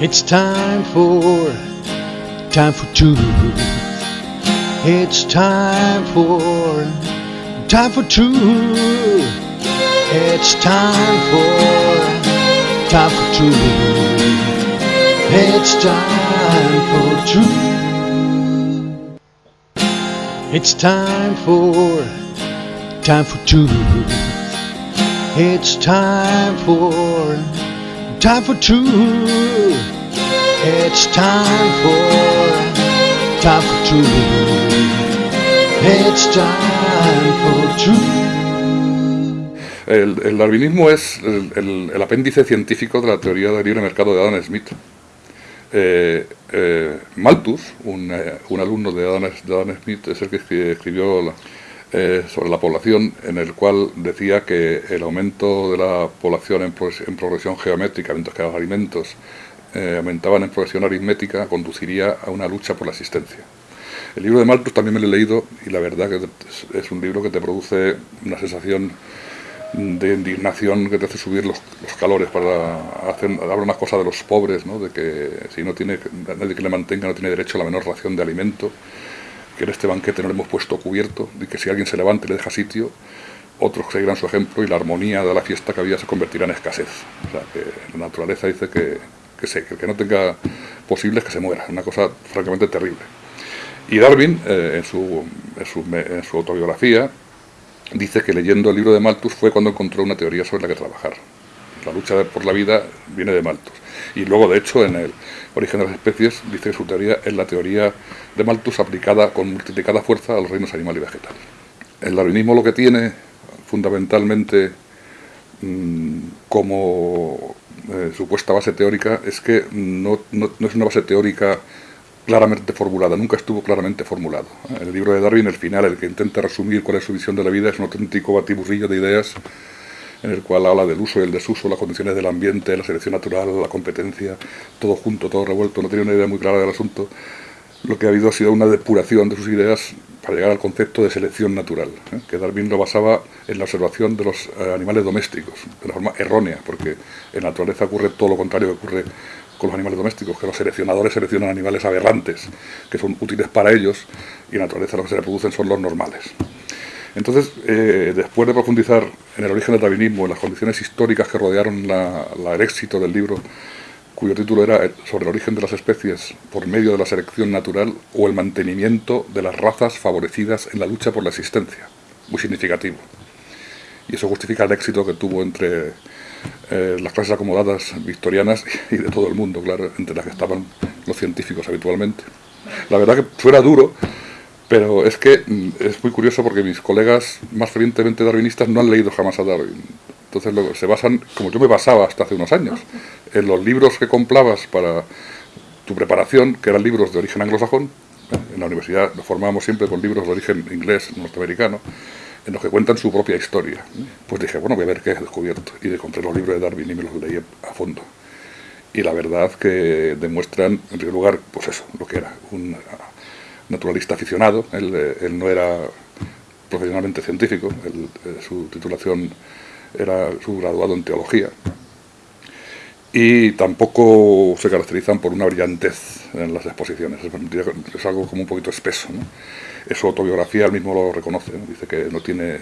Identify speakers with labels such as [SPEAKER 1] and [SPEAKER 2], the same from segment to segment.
[SPEAKER 1] It's time for, time for truth. It's time for, time for truth. It's time for, time for truth. It's time for truth. It's time for, time for truth. It's time for, time for truth. It's time for, time for truth. It's time for truth.
[SPEAKER 2] El, darwinismo es el, apéndice científico de la teoría del libre mercado de Adam Smith. Eh, eh, Malthus, un, eh, un alumno de Adam, de Adam Smith, es el que escri- escribió la- eh, sobre la población, en el cual decía que el aumento de la población en, progres- en progresión geométrica, mientras que los alimentos eh, aumentaban en progresión aritmética, conduciría a una lucha por la existencia. El libro de Malthus también me lo he leído y la verdad que es- un libro que te produce una sensación de indignación que te hace subir los, los calores para hacer habla unas cosas de los pobres, ¿no? de que si no tiene nadie que le mantenga no tiene derecho a la menor ración de alimento, que en este banquete no le hemos puesto cubierto, y que si alguien se levanta y le deja sitio, otros seguirán su ejemplo y la armonía de la fiesta que había se convertirá en escasez. O sea, que la naturaleza dice que, que, se- que el que no tenga posibles que se muera, una cosa francamente terrible. Y Darwin, eh, en, su, en, su, en su autobiografía, dice que leyendo el libro de Malthus fue cuando encontró una teoría sobre la que trabajar. La lucha por la vida viene de Malthus. Y luego, de hecho, en el origen de las especies, dice que su teoría es la teoría de Malthus aplicada con multiplicada fuerza a los reinos animal y vegetal. El darwinismo lo que tiene, fundamentalmente, mm, como eh, supuesta base teórica, es que no, no- es una base teórica claramente formulada, nunca estuvo claramente formulado. El libro de Darwin, el final, el que intenta resumir cuál es su visión de la vida, es un auténtico batiburrillo de ideas en el cual habla del uso y el desuso, las condiciones del ambiente, la selección natural, la competencia, todo junto, todo revuelto, no tiene una idea muy clara del asunto. Lo que ha habido ha sido una depuración de sus ideas para llegar al concepto de selección natural, ¿eh? que Darwin lo basaba en la observación de los eh, animales domésticos, de la forma errónea, porque en naturaleza ocurre todo lo contrario que ocurre con los animales domésticos, que los seleccionadores seleccionan animales aberrantes, que son útiles para ellos, y en naturaleza lo que se reproducen son los normales. Entonces, eh, después de profundizar en el origen del darwinismo, en las condiciones históricas que rodearon la- el éxito del libro, cuyo título era Sobre el origen de las especies por medio de la selección natural o el mantenimiento de las razas favorecidas en la lucha por la existencia, muy significativo. Y eso justifica el éxito que tuvo entre eh, las clases acomodadas victorianas y de todo el mundo, claro, entre las que estaban los científicos habitualmente. La verdad que fuera duro, pero es que mm, es muy curioso porque mis colegas más fervientemente darwinistas no han leído jamás a Darwin. Entonces luego se basan, como yo me basaba hasta hace unos años, en los libros que comprabas para tu preparación, que eran libros de origen anglosajón. En la universidad nos formábamos siempre con libros de origen inglés, norteamericano, en los que cuentan su propia historia. Pues dije, bueno, voy a ver qué he descubierto. Y de- compré los libros de Darwin y me los leí a fondo. Y la verdad que demuestran, en primer lugar, pues eso, lo que era, un naturalista aficionado. Él, eh, él no era profesionalmente científico, eh, su titulación era su graduado en teología. Y tampoco se caracterizan por una brillantez en las exposiciones, es, algo como un poquito espeso. ¿no? En su autobiografía él mismo lo reconoce, ¿no? dice que no tiene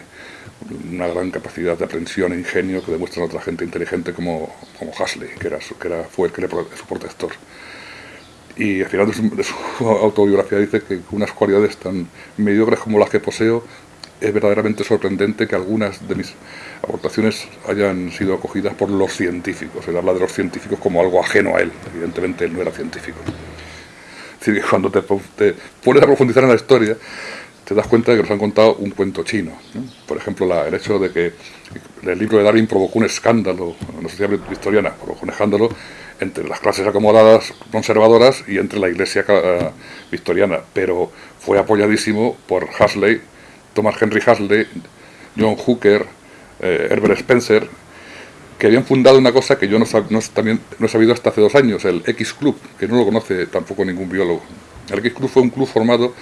[SPEAKER 2] una gran capacidad de aprensión e ingenio que demuestra otra gente inteligente como, como Huxley, que, era que era, fue que le su protector. Y al final de su, de su autobiografía dice que unas cualidades tan mediocres como las que poseo, es verdaderamente sorprendente que algunas de mis aportaciones hayan sido acogidas por los científicos. Él habla de los científicos como algo ajeno a él. Evidentemente él no era científico. Es decir, que cuando te, te pones a profundizar en la historia, te das cuenta de que nos han contado un cuento chino. ¿no? Por ejemplo, la- el hecho de que el libro de Darwin provocó un escándalo en la sociedad victoriana, provocó un escándalo entre las clases acomodadas conservadoras y entre la iglesia eh, victoriana, pero fue apoyadísimo por Huxley, Thomas Henry Huxley, John Hooker, eh, Herbert Spencer, que habían fundado una cosa que yo no, no, también, no he sabido hasta hace dos años, el X Club, que no lo conoce tampoco ningún biólogo. El X Club fue un club formado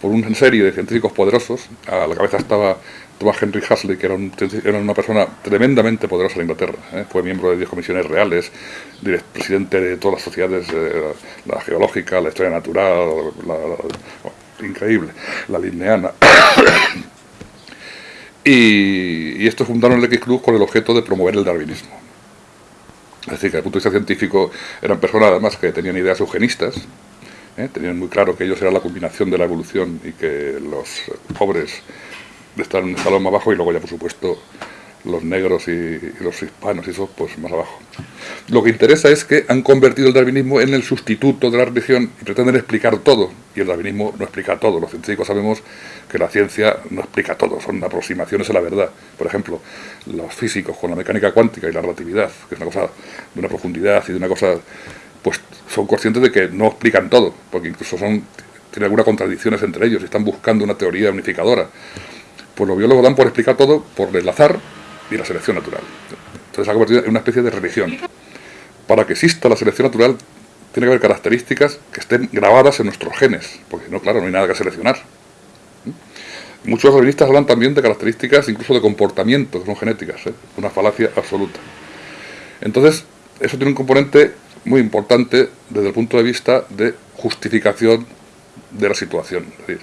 [SPEAKER 2] por una serie de científicos poderosos, a la cabeza estaba Thomas Henry Huxley, que era, una persona tremendamente poderosa en Inglaterra. ¿eh? Fue miembro de 10 comisiones reales, presidente de todas las sociedades, eh, la geológica, la historia natural, increíble, la lineana. y, estos fundaron el X Club con el objeto de promover el darwinismo. Es decir, que desde el punto de vista científico eran personas además que tenían ideas eugenistas, ¿eh? tenían muy claro que ellos eran la combinación de la evolución y que los pobres están en un escalón más bajo y luego ya por supuesto los negros y, los hispanos y eso pues más abajo. Lo que interesa es que han convertido el darwinismo en el sustituto de la religión y pretenden explicar todo, y el darwinismo no explica todo, los científicos sabemos que la ciencia no explica todo, son aproximaciones a la verdad. Por ejemplo, los físicos con la mecánica cuántica y la relatividad, que es una cosa de una profundidad y de una cosa, pues son conscientes de que no explican todo, porque incluso son tienen algunas contradicciones entre ellos y están buscando una teoría unificadora. Pues los biólogos dan por explicar todo por el azar y la selección natural. Entonces se ha convertido en una especie de religión. Para que exista la selección natural tiene que haber características que estén grabadas en nuestros genes, porque no, claro, no hay nada que seleccionar. Muchos revistas hablan también de características, incluso de comportamiento, que son genéticas, ¿eh? una falacia absoluta. Entonces, eso tiene un componente muy importante desde el punto de vista de justificación de la situación. Es decir,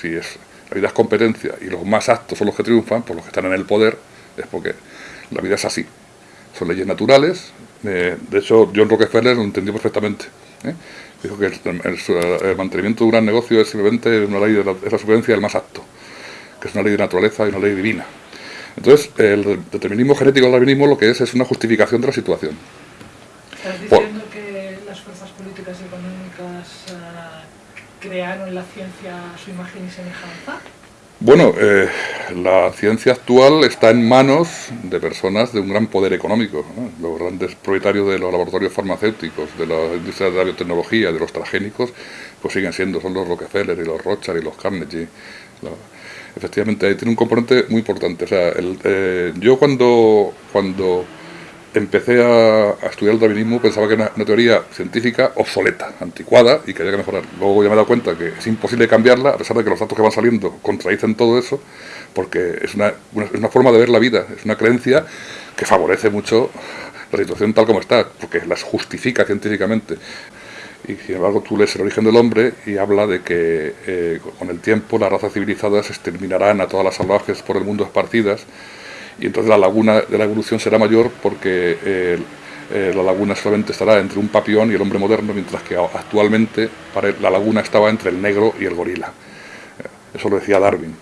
[SPEAKER 2] si es, la vida es competencia y los más aptos son los que triunfan, por los que están en el poder, es porque la vida es así. Son leyes naturales. Eh, de hecho, John Rockefeller lo entendió perfectamente. ¿eh? Dijo que el, mantenimiento de un gran negocio es simplemente una ley de la, es la supervivencia del más apto, que es una ley de naturaleza y una ley divina. Entonces, el determinismo genético del darwinismo lo que es es una justificación de la situación.
[SPEAKER 3] ¿Estás diciendo que las fuerzas políticas y económicas uh, crearon la ciencia su imagen y semejanza?
[SPEAKER 2] Bueno, eh, la ciencia actual está en manos de personas de un gran poder económico. Los grandes propietarios de los laboratorios farmacéuticos, de la industria de la biotecnología, de los transgénicos, pues siguen siendo, son los Rockefeller y los Rothschild y los Carnegie. efectivamente, ahí tiene un componente muy importante. Eh, yo cuando, cuando empecé a, estudiar el darwinismo pensaba que era una, teoría científica obsoleta, anticuada y que había que mejorar. Luego ya me he dado cuenta que es imposible cambiarla, a pesar de que los datos que van saliendo contradicen todo eso, porque es una, forma de ver la vida, es una creencia que favorece mucho la situación tal como está, porque las justifica científicamente. Y sin embargo tú lees el origen del hombre y habla de que eh, con el tiempo las razas civilizadas exterminarán a todas las salvajes por el mundo esparcidas, y entonces la laguna de la evolución será mayor porque eh, eh, la laguna solamente estará entre un papión y el hombre moderno, mientras que actualmente la laguna estaba entre el negro y el gorila. Eh, eso lo decía Darwin.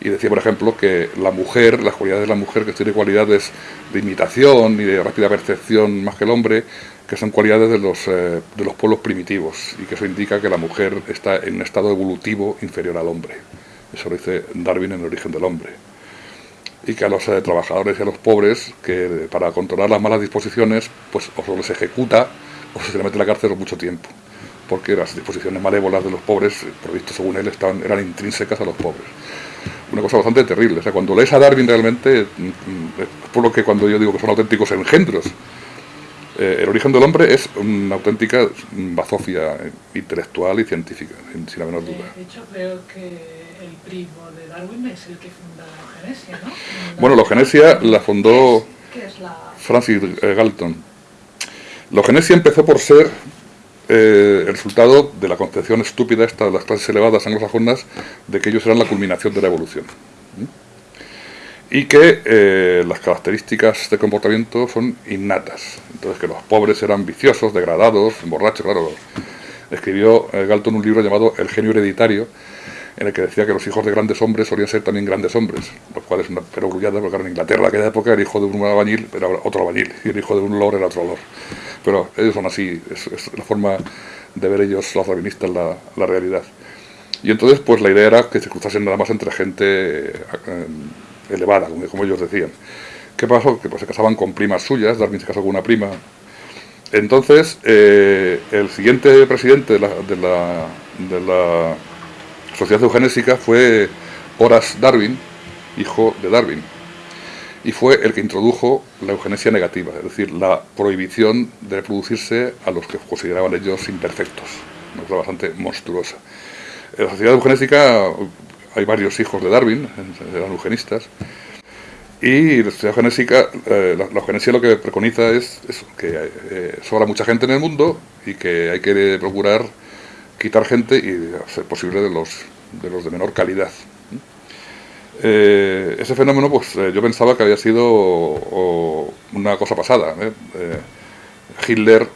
[SPEAKER 2] Y decía, por ejemplo, que la mujer, las cualidades de la mujer, que tiene cualidades de imitación y de rápida percepción más que el hombre, que son cualidades de los, de los pueblos primitivos, y que eso indica que la mujer está en un estado evolutivo inferior al hombre. Eso lo dice Darwin en el origen del hombre y que a los eh, trabajadores y a los pobres, que para controlar las malas disposiciones, pues o se les ejecuta o se les mete en la cárcel mucho tiempo, porque las disposiciones malévolas de los pobres, por visto según él, estaban, eran intrínsecas a los pobres. Una cosa bastante terrible, o sea, cuando lees a Darwin realmente, mm, mm, por lo que cuando yo digo que son auténticos engendros, eh, el origen del hombre es una auténtica bazofia intelectual y científica, sin, la menor duda.
[SPEAKER 3] De hecho, creo que el primo de Darwin es el que funda eugenesia, ¿no?
[SPEAKER 2] Bueno, la eugenesia la fundó Francis eh, Galton. La eugenesia empezó por ser eh, el resultado de la concepción estúpida esta de las clases elevadas anglosajonas de que ellos eran la culminación de la evolución y que eh, las características de comportamiento son innatas. Entonces que los pobres eran viciosos, degradados, borrachos, claro. Escribió eh, Galton un libro llamado El genio hereditario, en el que decía que los hijos de grandes hombres solían ser también grandes hombres, lo cual es una perogrullada, porque en Inglaterra en aquella época el hijo de un albañil era otro albañil, y el hijo de un lord era otro lord. Pero ellos son así, es, la forma de ver ellos, los rabinistas, la, la realidad. Y entonces, pues la idea era que se cruzasen nada más entre gente... Eh, elevada, como, ellos decían. ¿Qué pasó? Que pues, se casaban con primas suyas, Darwin se casó con una prima. Entonces, eh, el siguiente presidente de la Sociedad Eugenésica fue Horace Darwin, hijo de Darwin, y fue el que introdujo la eugenesia negativa, es decir, la prohibición de reproducirse a los que consideraban ellos imperfectos, una cosa bastante monstruosa. La Sociedad Eugenésica hay varios hijos de Darwin, eran eugenistas, y la sociedad genésica, eh, la, eugenesia lo que preconiza es que eh, sobra mucha gente en el mundo y que hay que procurar quitar gente y hacer posible de los de, los de menor calidad. Eh, ese fenómeno, pues yo pensaba que había sido una cosa pasada. Hitler,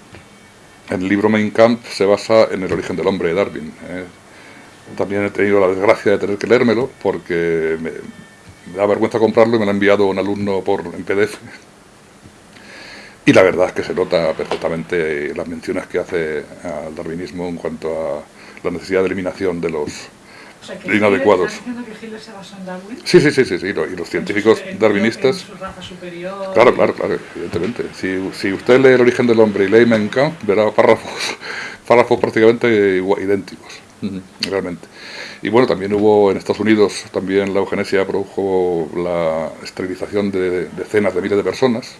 [SPEAKER 2] en el libro Mein Kampf, se basa en el origen del hombre de Darwin. También he tenido la desgracia de tener que leérmelo porque me, me da vergüenza comprarlo y me lo ha enviado un alumno por, en PDF. Y la verdad es que se nota perfectamente las menciones que hace al darwinismo en cuanto a la necesidad de eliminación de los
[SPEAKER 3] o sea, que
[SPEAKER 2] inadecuados.
[SPEAKER 3] que Hitler se basó en Darwin?
[SPEAKER 2] Sí, sí, sí, sí, sí, y los científicos darwinistas...
[SPEAKER 3] En su raza superior...
[SPEAKER 2] Claro, claro, claro, evidentemente. Si, si usted lee El origen del hombre y lee Mein Kampf, verá párrafos, párrafos prácticamente idénticos, realmente. Y bueno, también hubo en Estados Unidos, también la eugenesia produjo la esterilización de decenas de miles de personas.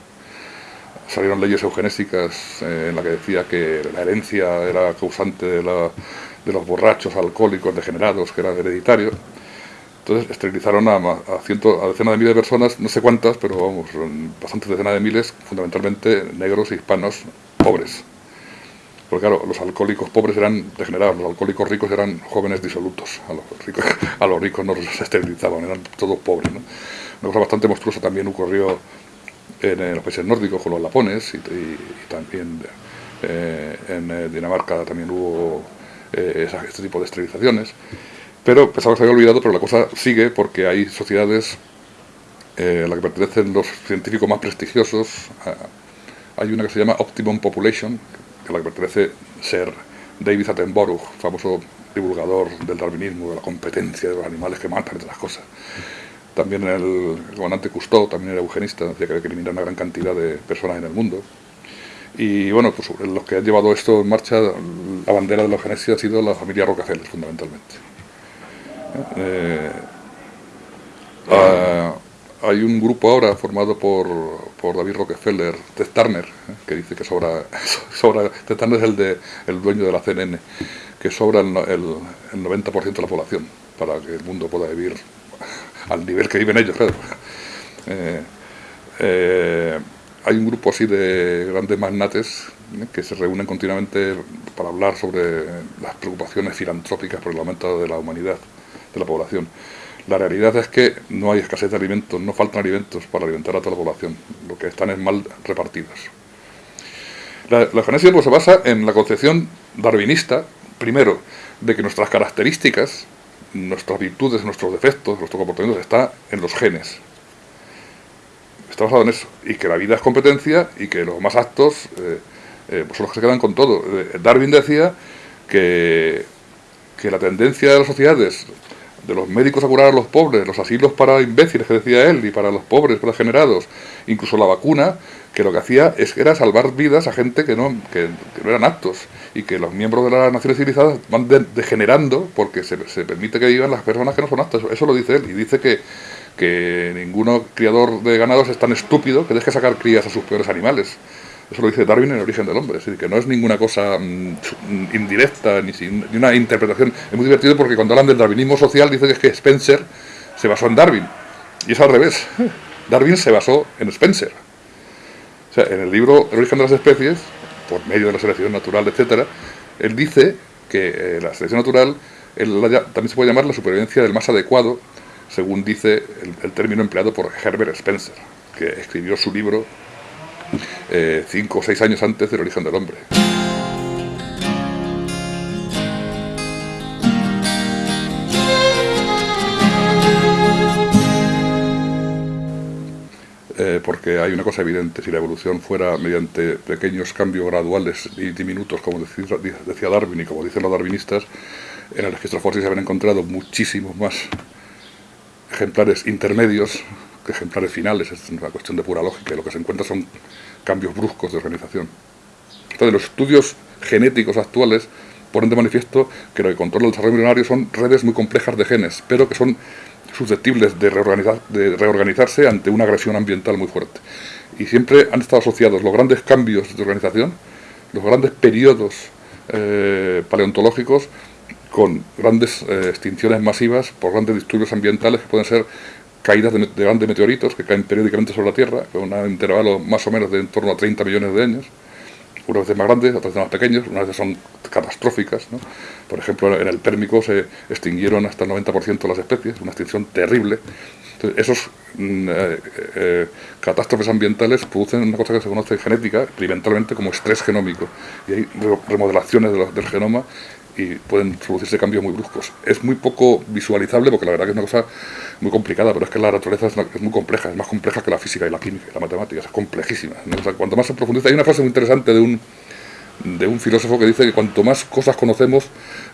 [SPEAKER 2] Salieron leyes eugenésicas eh, en la que decía que la herencia era causante de, de los borrachos, alcohólicos, degenerados, que era hereditario. Entonces esterilizaron a, a, a, decenas de miles de personas, no sé cuántas, pero vamos, bastantes decenas de miles, fundamentalmente negros hispanos pobres. Porque claro, los alcohólicos pobres eran degenerados, los alcohólicos ricos eran jóvenes disolutos. A los ricos, a los ricos no los esterilizaban, eran todos pobres. Una cosa bastante monstruosa también ocurrió en, los países nórdicos con los lapones y, también eh, en eh, Dinamarca también hubo eh, este tipo de esterilizaciones. Pero pensaba que se había olvidado, pero la cosa sigue porque hay sociedades a las que pertenecen los científicos más prestigiosos. hay una que se llama Optimum Population, a la que pertenece ser David Attenborough, famoso divulgador del darwinismo, de la competencia de los animales que matan, entre las cosas. También el, comandante Cousteau, también era eugenista, decía que había que eliminar una gran cantidad de personas en el mundo. Y bueno, pues los que han llevado esto en marcha, la bandera de la eugenesia ha sido la familia Rockefeller, fundamentalmente. Eh, ah, hay un grupo ahora formado por, por David Rockefeller, Ted Turner, ¿eh? que dice que sobra, sobra Ted Turner es el, de, el dueño de la CNN, que sobra el, el, 90% de la población para que el mundo pueda vivir al nivel que viven ellos. Eh, eh, hay un grupo así de grandes magnates que se reúnen continuamente para hablar sobre las preocupaciones filantrópicas por el aumento de la humanidad, de la población. La realidad es que no hay escasez de alimentos, no faltan alimentos para alimentar a toda la población, lo que están es mal repartidos. La, la pues, se basa en la concepción darwinista, primero, de que nuestras características, nuestras virtudes, nuestros defectos, nuestro comportamiento está en los genes. Está basado en eso. Y que la vida es competencia y que los más aptos eh, eh, pues son los que se quedan con todo. Eh, Darwin decía que, que la tendencia de las sociedades de los médicos a curar a los pobres, los asilos para imbéciles que decía él, y para los pobres, para degenerados, incluso la vacuna, que lo que hacía es, era salvar vidas a gente que no, que, no eran aptos, y que los miembros de las naciones civilizadas van degenerando porque se, se, permite que vivan las personas que no son aptas, eso lo dice él, y dice que, que ninguno criador de ganados es tan estúpido que deje sacar crías a sus peores animales. Eso lo dice Darwin en el origen del hombre, es decir, que no es ninguna cosa mm, indirecta ni, ni, una interpretación. Es muy divertido porque cuando hablan del darwinismo social dicen que es que Spencer se basó en Darwin. Y es al revés. Darwin se basó en Spencer. O sea, en el libro El origen de las especies, por medio de la selección natural, etcétera, él dice que eh, la selección natural también se puede llamar la supervivencia del más adecuado, según dice el término empleado por Herbert Spencer, que escribió su libro eh, cinco o seis años antes del origen del hombre. Eh, porque hay una cosa evidente, si la evolución fuera mediante pequeños cambios graduales y diminutos, como decía Darwin y como dicen los darwinistas, en el registro fósil se habían encontrado muchísimos más ejemplares intermedios que ejemplares finales, es una cuestión de pura lógica, y lo que se encuentra son cambios bruscos de organización. Entonces, los estudios genéticos actuales ponen de manifiesto que lo que controla el desarrollo embrionario son redes muy complejas de genes, pero que son susceptibles de, reorganizar, de reorganizarse ante una agresión ambiental muy fuerte. Y siempre han estado asociados los grandes cambios de organización, los grandes periodos eh, paleontológicos, con grandes eh, extinciones masivas por grandes disturbios ambientales que pueden ser caídas de, grandes meteoritos que caen periódicamente sobre la Tierra, con un intervalo más o menos de en torno a 30 millones de años, unas veces más grandes, otras veces más pequeños, unas veces son catastróficas. Por ejemplo, en el Pérmico se extinguieron hasta el 90% de las especies, una extinción terrible. Entonces, esos mm, eh, eh, catástrofes ambientales producen una cosa que se conoce genética, experimentalmente, como estrés genómico. Y hay remodelaciones del genoma y pueden producirse cambios muy bruscos. Es muy poco visualizable porque la verdad que es una cosa muy complicada, pero es que la naturaleza es, muy compleja, es más compleja que la física y la química y la matemática, es complejísima. cuanto más se profundiza, hay una frase muy interesante de un, de un filósofo que dice que cuanto más cosas conocemos,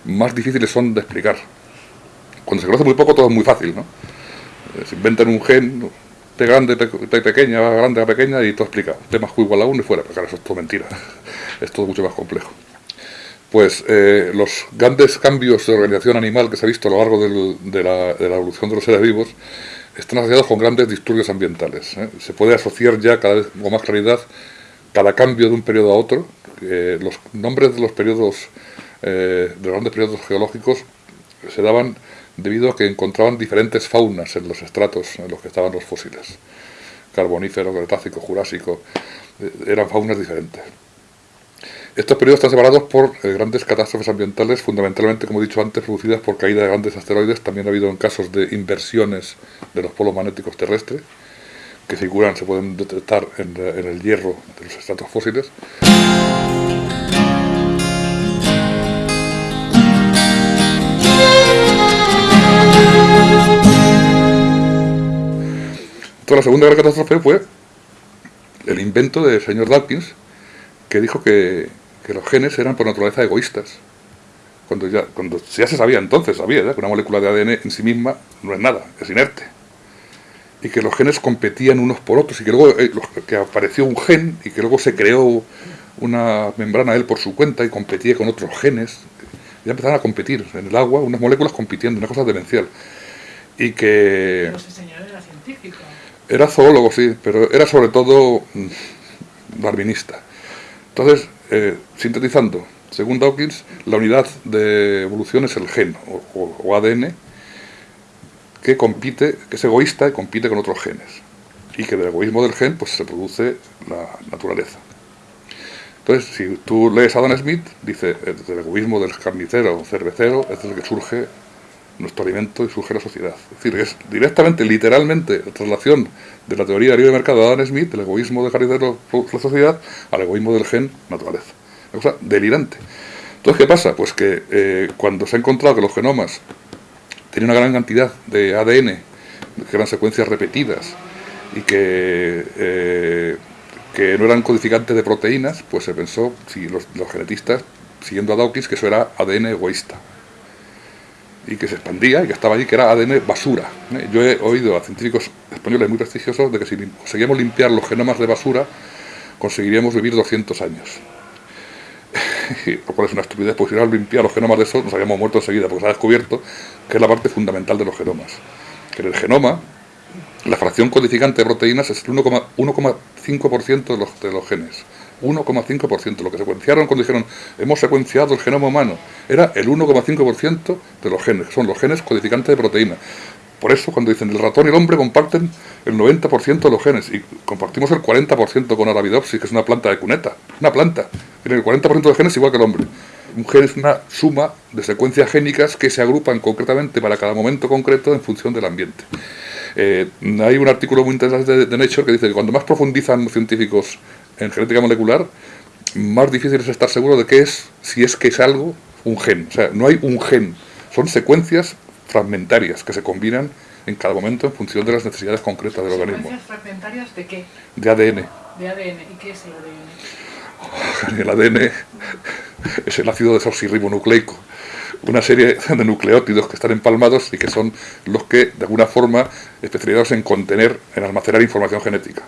[SPEAKER 2] más difíciles son de explicar. Cuando se conoce muy poco, todo es muy fácil, ¿no? Eh, se inventan un gen, T grande, T pequeña, grande, pequeña, y todo explica. T más Q igual a 1 y fuera. Pero claro, eso es todo mentira. es todo mucho más complejo pues eh, los grandes cambios de organización animal que se ha visto a lo largo de, la, evolución de los seres vivos están asociados con grandes disturbios ambientales. ¿eh? Se puede asociar ya cada vez con más claridad cada cambio de un periodo a otro. los nombres de los periodos, eh, de los grandes periodos geológicos se daban debido a que encontraban diferentes faunas en los estratos en los que estaban los fósiles. Carbonífero, Cretácico, Jurásico, eran faunas diferentes. Estos periodos están separados por eh, grandes catástrofes ambientales, fundamentalmente, como he dicho antes, producidas por caída de grandes asteroides. También ha habido en casos de inversiones de los polos magnéticos terrestres, que figuran, se pueden detectar en, el hierro de los estratos fósiles. Entonces, la segunda gran catástrofe fue el invento del señor Dawkins, que dijo que que los genes eran por naturaleza egoístas. Cuando ya, cuando ya se sabía entonces, sabía que una molécula de ADN en sí misma no es nada, es inerte. Y que los genes competían unos por otros y que luego eh, que apareció un gen y que luego se creó una membrana él por su cuenta y competía con otros genes. Ya empezaron a competir en el agua, unas moléculas compitiendo, una cosa demencial. Y que...
[SPEAKER 3] Ese señor era científico.
[SPEAKER 2] Era zoólogo, sí, pero era sobre todo mm, darwinista. Entonces, eh, sintetizando, según Dawkins, la unidad de evolución es el gen o, ADN que compite, que es egoísta y compite con otros genes. Y que del egoísmo del gen pues se produce la naturaleza. Entonces, si tú lees a Adam Smith, dice, el egoísmo del carnicero o cervecero es el que surge nuestro alimento y surge la sociedad. Es decir, es directamente, literalmente, la traslación de la teoría del libre mercado de Adam Smith, del egoísmo del jardinero la sociedad, al egoísmo del gen naturaleza. Una cosa delirante. Entonces, ¿qué pasa? Pues que eh, cuando se ha encontrado que los genomas tenían una gran cantidad de ADN, que eran secuencias repetidas, y que, eh, que no eran codificantes de proteínas, pues se pensó, si los, los genetistas, siguiendo a Dawkins, que eso era ADN egoísta y que se expandía y que estaba allí, que era ADN basura. ¿eh? Yo he oído a científicos españoles muy prestigiosos de que si conseguíamos limpiar los genomas de basura, conseguiríamos vivir 200 años. lo cual es una estupidez, porque si no limpiar los genomas de eso, nos habíamos muerto enseguida, porque se ha descubierto que es la parte fundamental de los genomas. Que en el genoma, la fracción codificante de proteínas es el 1,5% de los, de los genes. 1,5%. Lo que secuenciaron cuando dijeron hemos secuenciado el genoma humano era el 1,5% de los genes, que son los genes codificantes de proteína. Por eso cuando dicen el ratón y el hombre comparten el 90% de los genes y compartimos el 40% con Arabidopsis, que es una planta de cuneta, una planta, tiene el 40% de genes igual que el hombre. Un gen es una suma de secuencias génicas que se agrupan concretamente para cada momento concreto en función del ambiente. Eh, hay un artículo muy interesante de, de Nature que dice que cuando más profundizan los científicos en genética molecular, más difícil es estar seguro de qué es, si es que es algo, un gen. O sea, no hay un gen, son secuencias fragmentarias que se combinan en cada momento en función de las necesidades concretas del organismo.
[SPEAKER 3] ¿Secuencias fragmentarias de qué?
[SPEAKER 2] De ADN.
[SPEAKER 3] De ADN. ¿Y qué es el ADN? El
[SPEAKER 2] ADN es el ácido desoxirribonucleico, una serie de nucleótidos que están empalmados y que son los que, de alguna forma, especializados en contener, en almacenar información genética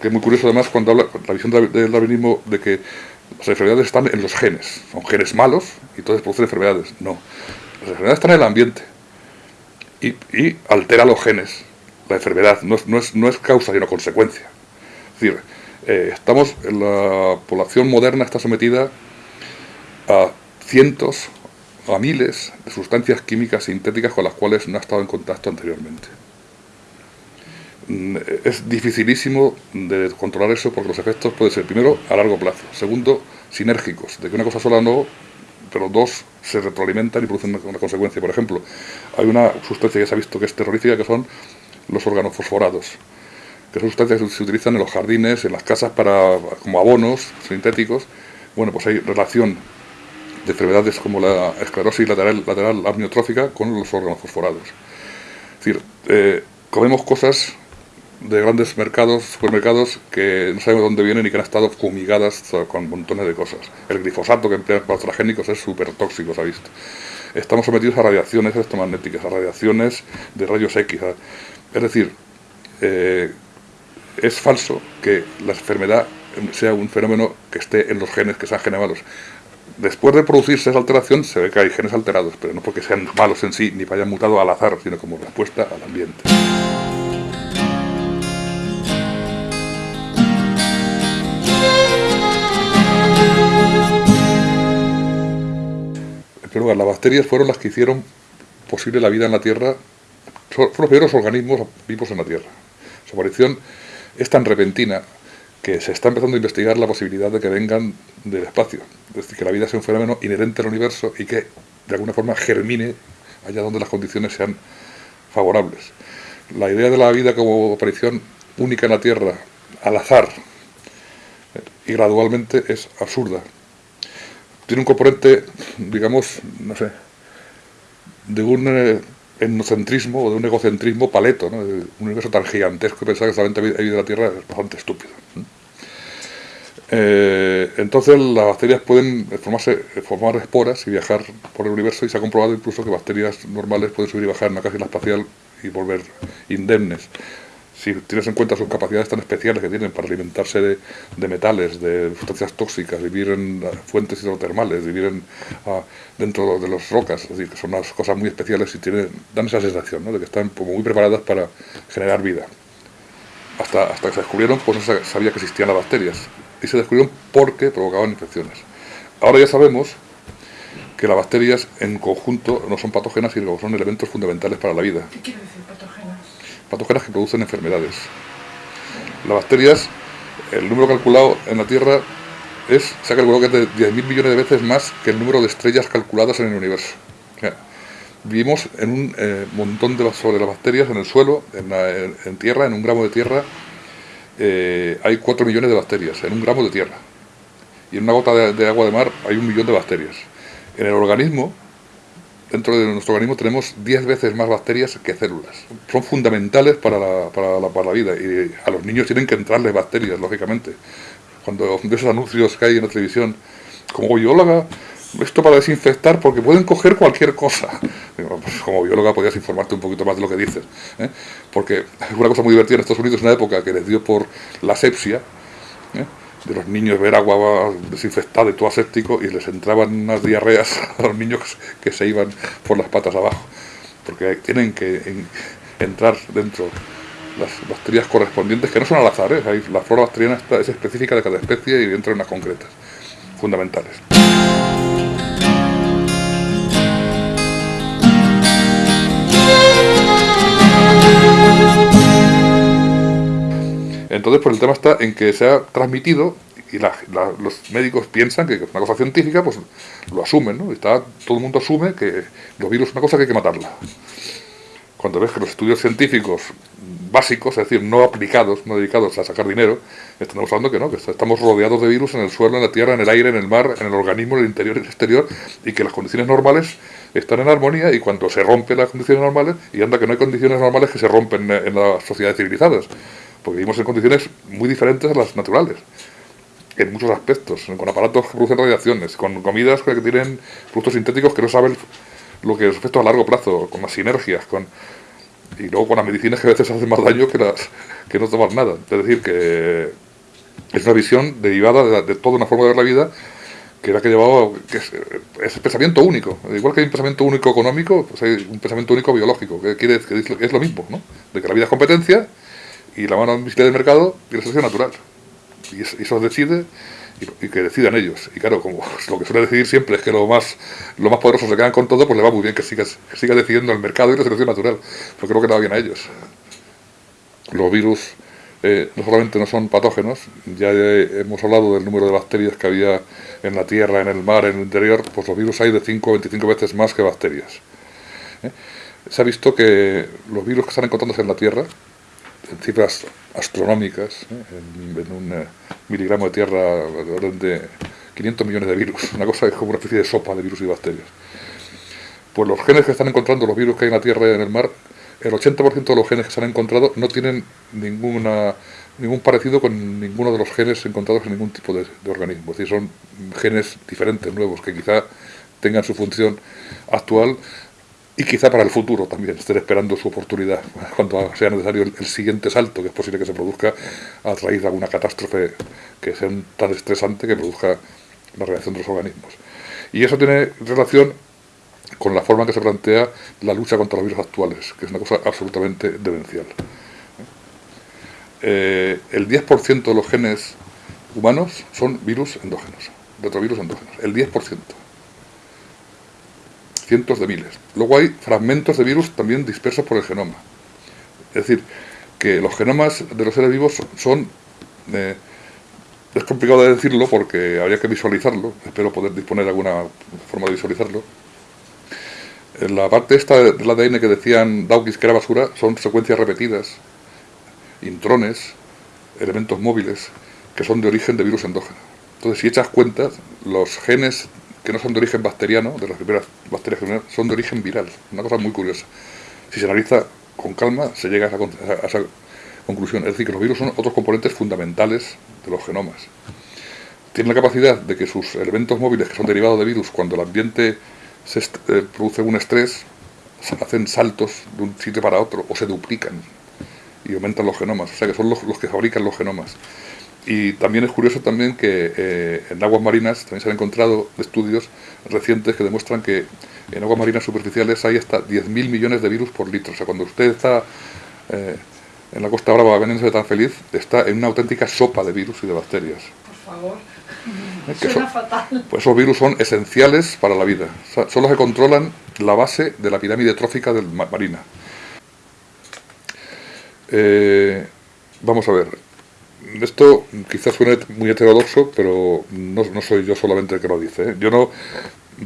[SPEAKER 2] que es muy curioso además cuando habla la visión del darwinismo de que las enfermedades están en los genes, son genes malos y entonces producen enfermedades. No, las enfermedades están en el ambiente y, altera los genes, la enfermedad, no es, no es, causa sino consecuencia. Es decir, eh, estamos, la población moderna está sometida a cientos, a miles de sustancias químicas sintéticas con las cuales no ha estado en contacto anteriormente. Es dificilísimo de controlar eso porque los efectos pueden ser, primero, a largo plazo, segundo, sinérgicos, de que una cosa sola no, pero dos se retroalimentan y producen una, consecuencia. Por ejemplo, hay una sustancia que se ha visto que es terrorífica, que son los organofosforados, que son sustancias que se utilizan en los jardines, en las casas para como abonos sintéticos. Bueno, pues hay relación de enfermedades como la esclerosis lateral, lateral amniotrófica con los órganos fosforados. Es decir, eh, comemos cosas de grandes mercados, supermercados, que no sabemos dónde vienen y que han estado fumigadas con montones de cosas. El glifosato que emplean para transgénicos es súper tóxico, se ha visto. Estamos sometidos a radiaciones electromagnéticas, a radiaciones de rayos X. Es decir, eh, es falso que la enfermedad sea un fenómeno que esté en los genes que sean genes malos. Después de producirse esa alteración se ve que hay genes alterados, pero no porque sean malos en sí ni hayan mutado al azar, sino como respuesta al ambiente. Primer lugar, las bacterias fueron las que hicieron posible la vida en la Tierra, fueron los primeros organismos vivos en la Tierra. Su aparición es tan repentina que se está empezando a investigar la posibilidad de que vengan del espacio. Es decir, que la vida sea un fenómeno inherente al universo y que de alguna forma germine allá donde las condiciones sean favorables. La idea de la vida como aparición única en la Tierra, al azar y gradualmente, es absurda. Tiene un componente, digamos, no sé, de un eh, etnocentrismo o de un egocentrismo paleto, ¿no? un universo tan gigantesco pensar que solamente hay vida en la Tierra es bastante estúpido. Eh, entonces las bacterias pueden formarse, formar esporas y viajar por el universo y se ha comprobado incluso que bacterias normales pueden subir y bajar en una cápsula espacial y volver indemnes si tienes en cuenta sus capacidades tan especiales que tienen para alimentarse de, metales, de sustancias tóxicas, vivir en fuentes hidrotermales, vivir en, ah, dentro de las rocas, es decir, que son unas cosas muy especiales y tienen, dan esa sensación de que están muy preparadas para generar vida. Hasta, hasta que se descubrieron, pues no sabía que existían las bacterias. Y se descubrieron porque provocaban infecciones. Ahora ya sabemos que las bacterias en conjunto no son patógenas, sino son elementos fundamentales para la vida.
[SPEAKER 3] ¿Qué quiere decir patógenas?
[SPEAKER 2] Patógenas que producen enfermedades. Las bacterias, el número calculado en la Tierra es, se ha calculado que es de 10.000 millones de veces más que el número de estrellas calculadas en el universo. vivimos en un eh, montón de sobre las bacterias en el suelo, en, tierra, en un gramo de tierra, eh, hay 4 millones de bacterias, en un gramo de tierra. Y en una gota de agua de mar hay un millón de bacterias. En el organismo, dentro de nuestro organismo tenemos 10 veces más bacterias que células. Son fundamentales para la, para, la, vida y a los niños tienen que entrarles bacterias, lógicamente. Cuando ves esos anuncios que hay en la televisión, como bióloga, esto para desinfectar porque pueden coger cualquier cosa. Pues como bióloga podrías informarte un poquito más de lo que dices. ¿eh? Porque una cosa muy divertida en Estados Unidos, en una época que les dio por la sepsia, ¿eh? De los niños ver agua desinfectada y todo aséptico y les entraban unas diarreas a los niños que se iban por las patas abajo, porque tienen que entrar dentro las bacterias correspondientes, que no son al azar, ¿eh? la flora bacteriana es específica de cada especie y entra en unas concretas, fundamentales. Entonces, pues el tema está en que se ha transmitido y los médicos piensan que es una cosa científica, pues lo asumen, ¿no? Está, todo el mundo asume que los virus es una cosa que hay que matarla. Cuando ves que los estudios científicos básicos, es decir, no aplicados, no dedicados a sacar dinero, están usando que no, que estamos rodeados de virus en el suelo, en la tierra, en el aire, en el mar, en el organismo, en el interior y en el exterior, y que las condiciones normales están en armonía y cuando se rompen las condiciones normales, y anda que no hay condiciones normales que se rompen en las sociedades civilizadas porque vivimos en condiciones muy diferentes a las naturales, en muchos aspectos, con aparatos que producen radiaciones, con comidas que tienen productos sintéticos que no saben lo que es efectos a largo plazo, con las sinergias, con y luego con las medicinas que a veces hacen más daño que las que no toman nada. Es decir, que es una visión derivada de, toda una forma de ver la vida que era que llevaba, que es, es, pensamiento único. Igual que hay un pensamiento único económico, pues hay un pensamiento único biológico, que quiere que es lo mismo, ¿no? De que la vida es competencia y la mano invisible del mercado y la selección natural. Y eso decide y, que decidan ellos. Y claro, como lo que suele decidir siempre es que lo más, lo más poderoso se quedan con todo, pues le va muy bien que siga, que siga decidiendo el mercado y la selección natural. Pero creo que le va bien a ellos. Los virus eh, no solamente no son patógenos, ya hemos hablado del número de bacterias que había en la tierra, en el mar, en el interior, pues los virus hay de 5 o 25 veces más que bacterias. ¿eh? Se ha visto que los virus que están encontrándose en la tierra, cifras astronómicas, ¿eh? en, un miligramo de tierra, de orden de 500 millones de virus, una cosa que es como una especie de sopa de virus y bacterias. Pues los genes que están encontrando los virus que hay en la tierra y en el mar el 80% de los genes que se han encontrado no tienen ninguna, ningún parecido con ninguno de los genes encontrados en ningún tipo de, organismo. Es decir, son genes diferentes, nuevos, que quizá tengan su función actual y quizá para el futuro también estén esperando su oportunidad cuando sea necesario el, siguiente salto, que es posible que se produzca a raíz de alguna catástrofe que sea tan estresante que produzca la reacción de los organismos. Y eso tiene relación con la forma en que se plantea la lucha contra los virus actuales, que es una cosa absolutamente demencial. Eh, el 10% de los genes humanos son virus endógenos, retrovirus endógenos, el 10%. Cientos de miles. Luego hay fragmentos de virus también dispersos por el genoma. Es decir, que los genomas de los seres vivos son... Eh, es complicado de decirlo porque habría que visualizarlo, espero poder disponer de alguna forma de visualizarlo, la parte esta del ADN que decían Dawkins que era basura son secuencias repetidas, intrones, elementos móviles, que son de origen de virus endógeno. Entonces, si echas cuentas, los genes que no son de origen bacteriano, de las primeras bacterias son de origen viral. Una cosa muy curiosa. Si se analiza con calma, se llega a esa, conclusión. Es decir, que los virus son otros componentes fundamentales de los genomas. Tienen la capacidad de que sus elementos móviles, que son derivados de virus, cuando el ambiente eh, produce un estrés, hacen saltos de un sitio para otro o se duplican y aumentan los genomas, o sea que son los, que fabrican los genomas. Y también es curioso también que eh, en aguas marinas también se han encontrado estudios recientes que demuestran que en aguas marinas superficiales hay hasta 10.000 millones de virus por litro. O sea, cuando usted está eh, en la Costa Brava de tan feliz, está en una auténtica sopa de virus y de bacterias.
[SPEAKER 3] Por favor. Suena fatal.
[SPEAKER 2] Pues esos virus son esenciales para la vida. son los que controlan la base de la pirámide trófica del marina. Eh, vamos a ver. Esto quizás suene muy heterodoxo, pero no, soy yo solamente el que lo dice. ¿eh? Yo no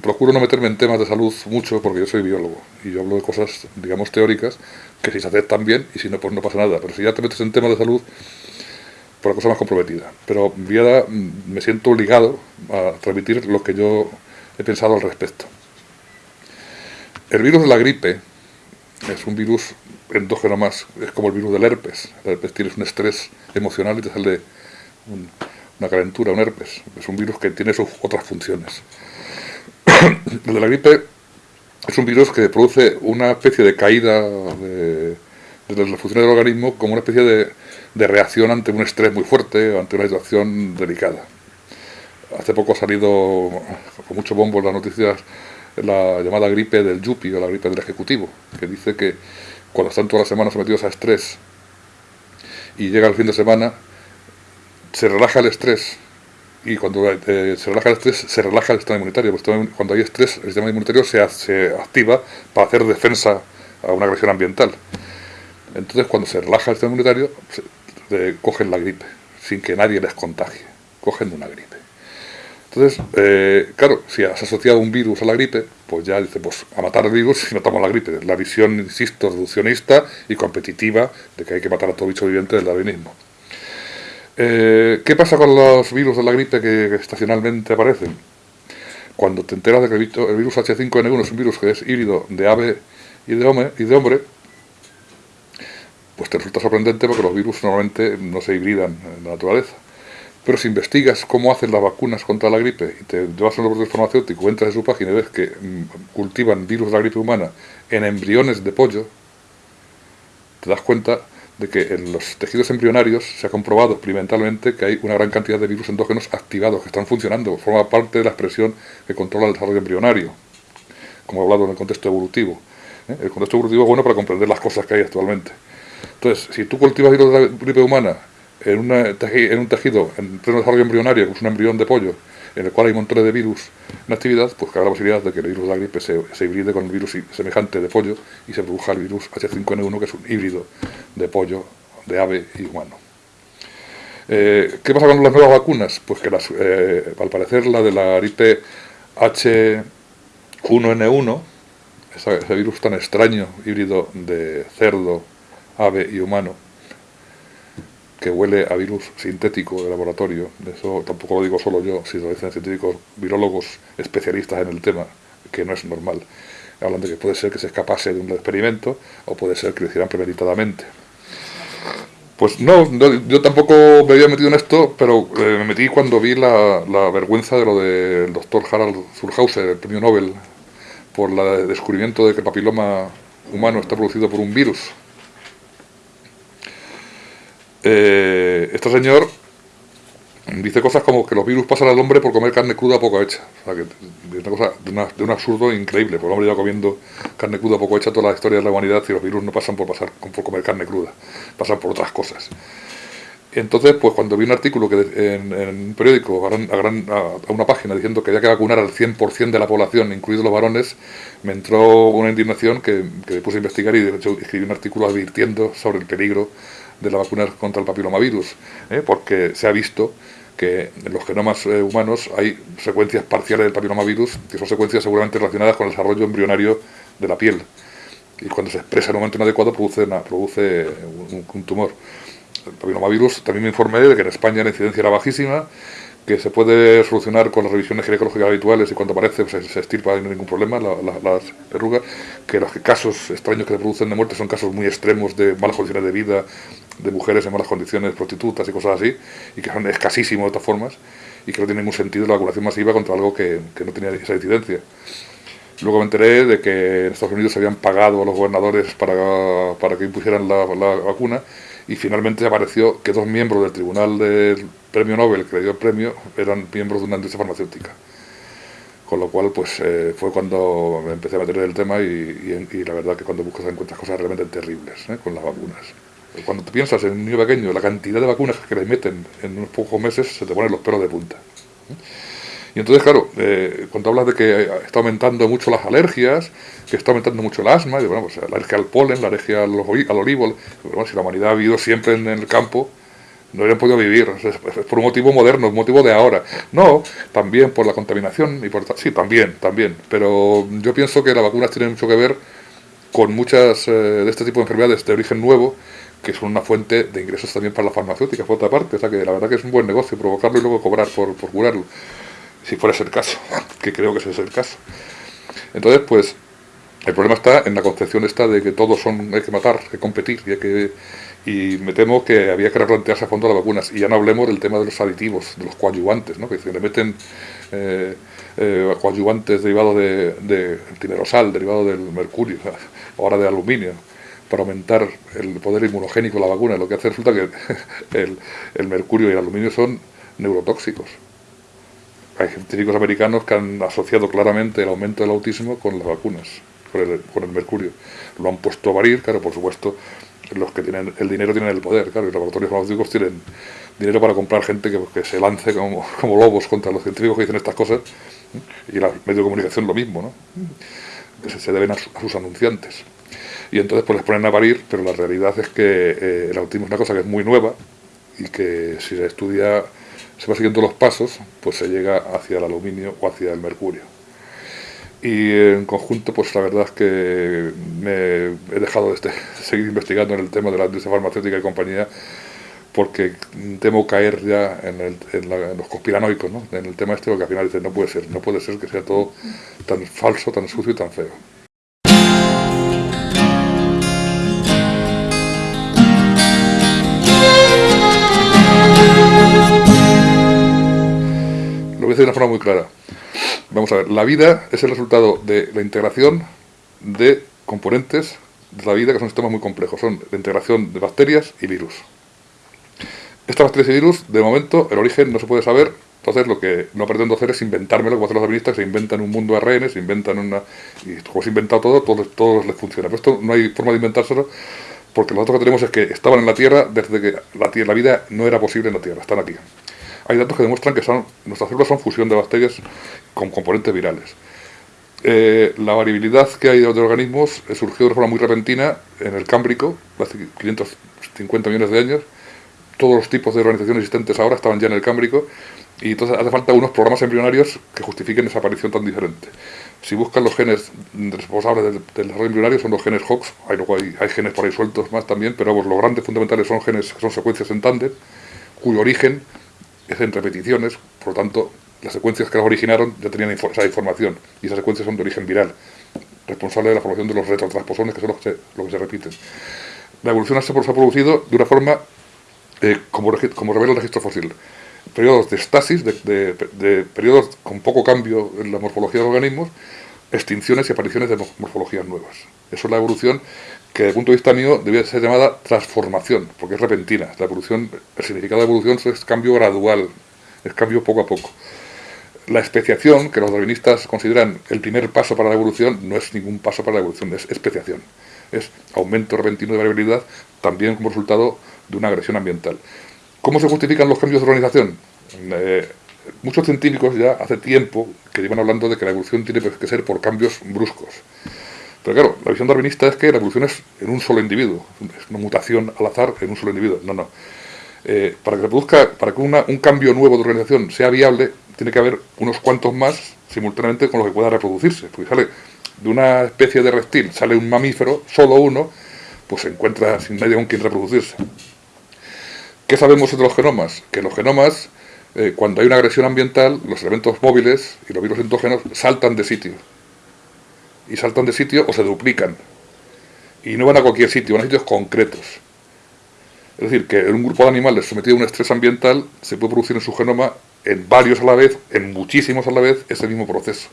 [SPEAKER 2] procuro no meterme en temas de salud mucho porque yo soy biólogo y yo hablo de cosas, digamos, teóricas que si se aceptan bien y si no, pues no pasa nada. Pero si ya te metes en temas de salud, por la cosa más comprometida. Pero me siento obligado a transmitir lo que yo he pensado al respecto. El virus de la gripe es un virus endógeno más, es como el virus del herpes. El herpes tienes un estrés emocional y te sale una calentura, un herpes. Es un virus que tiene sus otras funciones. el de la gripe es un virus que produce una especie de caída de, las funciones del organismo como una especie de de reacción ante un estrés muy fuerte o ante una situación delicada. Hace poco ha salido con mucho bombo las noticias la llamada gripe del Yupi o la gripe del Ejecutivo, que dice que cuando están todas las semanas sometidos a estrés y llega el fin de semana, se relaja el estrés y cuando eh, se relaja el estrés, se relaja el sistema inmunitario. cuando hay estrés, el sistema inmunitario se, se activa para hacer defensa a una agresión ambiental. Entonces, cuando se relaja el sistema inmunitario, cogen la gripe, sin que nadie les contagie, cogen una gripe. Entonces, eh, claro, si has asociado un virus a la gripe, pues ya dice, pues a matar el virus y matamos la gripe. La visión, insisto, reduccionista y competitiva de que hay que matar a todo bicho viviente del darwinismo. Eh, ¿Qué pasa con los virus de la gripe que, estacionalmente aparecen? Cuando te enteras de que el virus H5N1 es un virus que es híbrido de ave y de hombre, y de hombre pues te resulta sorprendente porque los virus normalmente no se hibridan en la naturaleza. Pero si investigas cómo hacen las vacunas contra la gripe y te vas a un laboratorio farmacéutico, entras en su página y ves que mm, cultivan virus de la gripe humana en embriones de pollo, te das cuenta de que en los tejidos embrionarios se ha comprobado experimentalmente que hay una gran cantidad de virus endógenos activados, que están funcionando, forma parte de la expresión que controla el desarrollo embrionario, como he hablado en el contexto evolutivo. ¿eh? El contexto evolutivo es bueno para comprender las cosas que hay actualmente. Entonces, si tú cultivas virus de la gripe humana en, en un tejido en pleno desarrollo embrionario, que es un embrión de pollo, en el cual hay montones de virus en actividad, pues cabe la posibilidad de que el virus de la gripe se, se hibride con el virus semejante de pollo y se produzca el virus H5N1, que es un híbrido de pollo, de ave y humano. Eh, ¿Qué pasa con las nuevas vacunas? Pues que eh, al parecer la de la gripe H1N1, ese virus tan extraño, híbrido de cerdo, ave y humano, que huele a virus sintético de laboratorio, eso tampoco lo digo solo yo, si lo dicen científicos, virólogos especialistas en el tema, que no es normal. Hablan de que puede ser que se escapase de un experimento o puede ser que lo hicieran premeditadamente. Pues no, yo tampoco me había metido en esto, pero eh, me metí cuando vi la, vergüenza de lo del doctor Harald Zulhauser, el premio Nobel, por el descubrimiento de que el papiloma humano está producido por un virus. Eh, este señor dice cosas como que los virus pasan al hombre por comer carne cruda poco hecha. O sea, que es una cosa de, un absurdo increíble, porque el hombre lleva comiendo carne cruda poco hecha toda la historia de la humanidad y los virus no pasan por, pasar, por comer carne cruda, pasan por otras cosas. Entonces, pues cuando vi un artículo que en, un periódico, a, una página, diciendo que había que vacunar al 100% de la población, incluidos los varones, me entró una indignación que, que me puse a investigar y de hecho escribí un artículo advirtiendo sobre el peligro de la vacuna contra el papilomavirus, ¿eh? porque se ha visto que en los genomas eh, humanos hay secuencias parciales del papilomavirus, que son secuencias seguramente relacionadas con el desarrollo embrionario de la piel. Y cuando se expresa en un momento inadecuado produce, produce un, tumor. El papilomavirus, también me informé de que en España la incidencia era bajísima, que se puede solucionar con las revisiones ginecológicas habituales y cuando aparece pues, se, estirpa sin ningún problema las verrugas, que los casos extraños que se producen de muerte son casos muy extremos de malas condiciones de vida, de mujeres en malas condiciones, prostitutas y cosas así, y que son escasísimos de todas formas, y que no tiene ningún sentido la vacunación masiva contra algo que, que no tenía esa incidencia. Luego me enteré de que en Estados Unidos se habían pagado a los gobernadores para, para que impusieran la, la, vacuna y finalmente apareció que dos miembros del Tribunal del Premio Nobel que le dio el premio eran miembros de una industria farmacéutica. Con lo cual pues eh, fue cuando empecé a meter en el tema y, la verdad que cuando buscas encuentras cosas realmente terribles ¿eh? con las vacunas. Cuando te piensas en un niño pequeño, la cantidad de vacunas que le meten en unos pocos meses, se te ponen los pelos de punta. Y entonces, claro, eh, cuando hablas de que está aumentando mucho las alergias, que está aumentando mucho el asma, y bueno, pues la alergia al polen, la alergia al, olivo, bueno, si la humanidad ha vivido siempre en el campo, no habrían podido vivir, es, por un motivo moderno, un motivo de ahora. No, también por la contaminación, y por sí, también, también, pero yo pienso que las vacunas tienen mucho que ver con muchas eh, de este tipo de enfermedades de origen nuevo, que son una fuente de ingresos también para las farmacéuticas, por otra parte. O sea que la verdad que es un buen negocio provocarlo y luego cobrar por, por curarlo, si fuera ese el caso, que creo que ese es el caso. Entonces, pues, el problema está en la concepción esta de que todos son, hay que matar, hay que competir, y, hay que, y me temo que había que replantearse a fondo las vacunas. Y ya no hablemos del tema de los aditivos, de los coadyuvantes, ¿no? que se le meten eh, eh, coadyuvantes derivados de, de timerosal, derivado del mercurio, ahora de aluminio para aumentar el poder inmunogénico de la vacuna. Lo que hace resulta que el, mercurio y el aluminio son neurotóxicos. Hay científicos americanos que han asociado claramente el aumento del autismo con las vacunas, con el, mercurio. Lo han puesto a varir, claro, por supuesto, los que tienen el dinero tienen el poder, claro, los laboratorios farmacéuticos tienen dinero para comprar gente que, se lance como, lobos contra los científicos que dicen estas cosas, y la medio de comunicación lo mismo, ¿no? que se, deben a sus anunciantes y entonces pues les ponen a parir, pero la realidad es que eh, el autismo es una cosa que es muy nueva y que si se estudia, se va siguiendo los pasos, pues se llega hacia el aluminio o hacia el mercurio. Y en conjunto, pues la verdad es que me he dejado de, este, seguir investigando en el tema de la industria farmacéutica y compañía porque temo caer ya en, los conspiranoicos, ¿no? en el tema este, porque al final dice, no puede ser, no puede ser que sea todo tan falso, tan sucio y tan feo. De una forma muy clara. Vamos a ver, la vida es el resultado de la integración de componentes de la vida que son sistemas muy complejos. Son la integración de bacterias y virus. Estas bacterias y virus, de momento, el origen no se puede saber. Entonces lo que no pretendo hacer es inventármelo, como hacen los administras, que se inventan un mundo de ARN, se inventan una... Y como se ha inventado todo, todo, todo les funciona. Pero esto no hay forma de inventárselo porque lo otro que tenemos es que estaban en la Tierra desde que la, la vida no era posible en la Tierra, están aquí. Hay datos que demuestran que son, nuestras células son fusión de bacterias con componentes virales. Eh, la variabilidad que hay de organismos surgió de forma muy repentina en el Cámbrico, hace 550 millones de años. Todos los tipos de organizaciones existentes ahora estaban ya en el Cámbrico y entonces hace falta unos programas embrionarios que justifiquen esa aparición tan diferente. Si buscan los genes responsables del, desarrollo embrionario son los genes Hox, hay, luego hay, genes por ahí sueltos más también, pero los grandes fundamentales son genes que son secuencias en tándem, cuyo origen en repeticiones, por lo tanto las secuencias que las originaron ya tenían esa información y esas secuencias son de origen viral, responsable de la formación de los retrotransposones que son los que se, que se repiten. La evolución se ha producido de una forma eh, como, como revela el registro fósil periodos de estasis, de, periodos con poco cambio en la morfología de los organismos, extinciones y apariciones de morfologías nuevas. Eso es la evolución que, desde el punto de vista mío, debía ser llamada transformación, porque es repentina. La evolución, el significado de evolución es cambio gradual, es cambio poco a poco. La especiación, que los darwinistas consideran el primer paso para la evolución, no es ningún paso para la evolución, es especiación. Es aumento repentino de variabilidad, también como resultado de una agresión ambiental. ¿Cómo se justifican los cambios de organización? Eh, muchos científicos ya hace tiempo que llevan hablando de que la evolución tiene que ser por cambios bruscos. Pero claro, la visión darwinista es que la evolución es en un solo individuo, es una mutación al azar en un solo individuo. No, no. Eh, para que se produzca, para que un cambio nuevo de organización sea viable, tiene que haber unos cuantos más simultáneamente con los que pueda reproducirse. Porque sale de una especie de reptil, sale un mamífero, solo uno, pues se encuentra sin nadie con quien reproducirse. ¿Qué sabemos de los genomas? Que los genomas, eh, cuando hay una agresión ambiental, los elementos móviles y los virus endógenos saltan de sitio. Y saltan de sitio o se duplican. Y no van a cualquier sitio, van a sitios concretos. Es decir, que en un grupo de animales sometido a un estrés ambiental se puede producir en su genoma, en varios a la vez, en muchísimos a la vez, ese mismo proceso.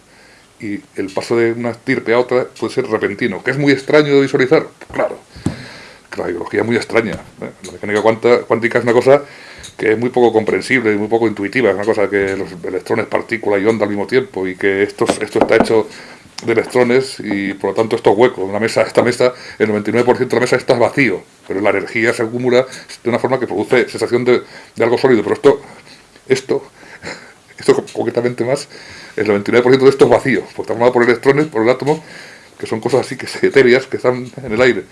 [SPEAKER 2] Y el paso de una estirpe a otra puede ser repentino, que es muy extraño de visualizar, claro la biología es muy extraña. ¿eh? La mecánica cuántica es una cosa que es muy poco comprensible y muy poco intuitiva. Es una cosa que los electrones, partículas y onda al mismo tiempo y que esto, esto está hecho de electrones y por lo tanto esto es hueco. Una mesa, esta mesa, el 99% de la mesa está vacío, pero la energía se acumula de una forma que produce sensación de, algo sólido. Pero esto, esto, esto concretamente más, el 99% de esto es vacío, porque está formado por electrones, por el átomo, que son cosas así que etéreas que están en el aire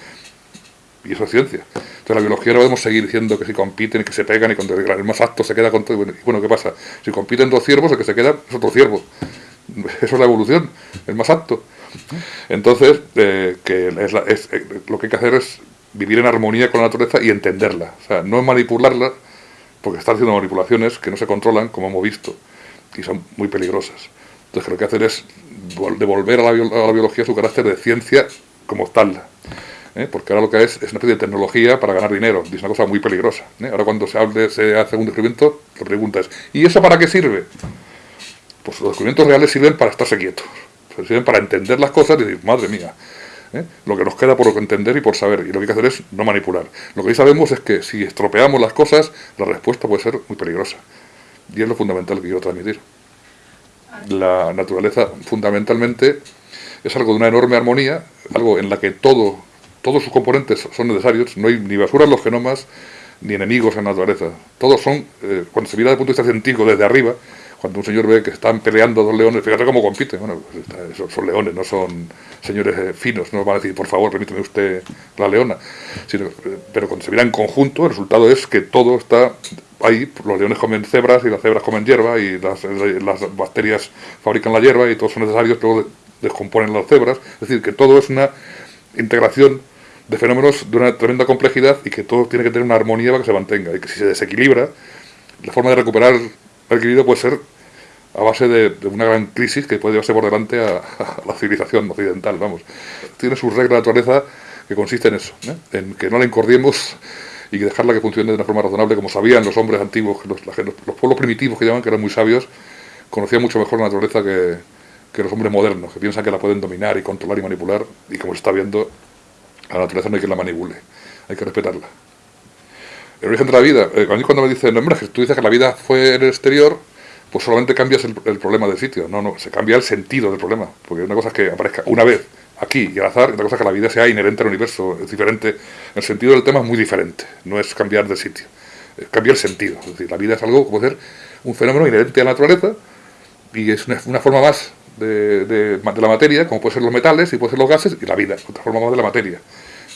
[SPEAKER 2] y eso es ciencia. Entonces la biología no podemos seguir diciendo que si compiten y que se pegan y cuando el más apto se queda con todo. Y bueno, ¿qué pasa? Si compiten dos ciervos, el que se queda es otro ciervo. Eso es la evolución, el más apto. Entonces, eh, que es, eh, lo que hay que hacer es vivir en armonía con la naturaleza y entenderla. O sea, no manipularla, porque están haciendo manipulaciones que no se controlan, como hemos visto, y son muy peligrosas. Entonces, lo que hay que hacer es devolver a la, a la biología su carácter de ciencia como tal. ¿Eh? porque ahora lo que es es una especie de tecnología para ganar dinero, es una cosa muy peligrosa. ¿eh? Ahora cuando se hace un descubrimiento, la pregunta es, ¿y eso para qué sirve? Pues los descubrimientos reales sirven para estarse quietos, sirven para entender las cosas y decir, madre mía, ¿eh? lo que nos queda por entender y por saber, y lo que hay que hacer es no manipular. Lo que hoy sabemos es que si estropeamos las cosas, la respuesta puede ser muy peligrosa, y es lo fundamental que quiero transmitir. La naturaleza fundamentalmente es algo de una enorme armonía, algo en la que todo todos sus componentes son necesarios, no hay ni basura en los genomas, ni enemigos en la naturaleza. Todos son, eh, cuando se mira desde el punto de vista científico desde arriba, cuando un señor ve que están peleando dos leones, fíjate cómo compiten, bueno, pues son, leones, no son señores eh, finos, no van a decir, por favor, permíteme usted la leona, sino, eh, pero cuando se mira en conjunto, el resultado es que todo está ahí, los leones comen cebras y las cebras comen hierba y las, las bacterias fabrican la hierba y todos son necesarios, luego descomponen las cebras, es decir, que todo es una integración de fenómenos de una tremenda complejidad y que todo tiene que tener una armonía para que se mantenga. Y que si se desequilibra, la forma de recuperar el equilibrio puede ser a base de, una gran crisis que puede llevarse por delante a, la civilización occidental, vamos. Tiene su regla de naturaleza que consiste en eso, ¿eh? en que no la encordiemos y dejarla que funcione de una forma razonable, como sabían los hombres antiguos, los, los, pueblos primitivos que llaman, que eran muy sabios, conocían mucho mejor la naturaleza que, que los hombres modernos, que piensan que la pueden dominar y controlar y manipular, y como se está viendo, a la naturaleza no hay que la manipule, hay que respetarla. El origen de la vida, eh, cuando me dicen, no, hombre, tú dices que la vida fue en el exterior, pues solamente cambias el, problema del sitio. No, no, se cambia el sentido del problema. Porque una cosa es que aparezca una vez aquí y al azar, y otra cosa es que la vida sea inherente al universo, es diferente, el sentido del tema es muy diferente, no es cambiar de sitio, es cambiar el sentido, es decir, la vida es algo como ser un fenómeno inherente a la naturaleza y es una, forma más de, de, la materia, como pueden ser los metales y pueden ser los gases, y la vida, otra forma más de la materia.